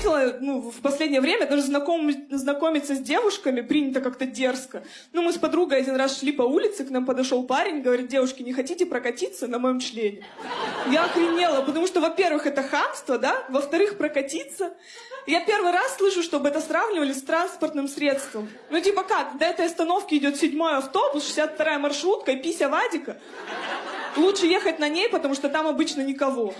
заметила, ну, в последнее время даже знаком, знакомиться с девушками принято как-то дерзко. Ну, мы с подругой один раз шли по улице, к нам подошел парень, говорит, девушки, не хотите прокатиться на моем члене? Я охренела, потому что, во-первых, это хамство, да? Во-вторых, прокатиться. Я первый раз слышу, чтобы это сравнивали с транспортным средством. Ну, типа как, до этой остановки идет седьмой автобус, 62-я маршрутка и пися Вадика. Лучше ехать на ней, потому что там обычно никого.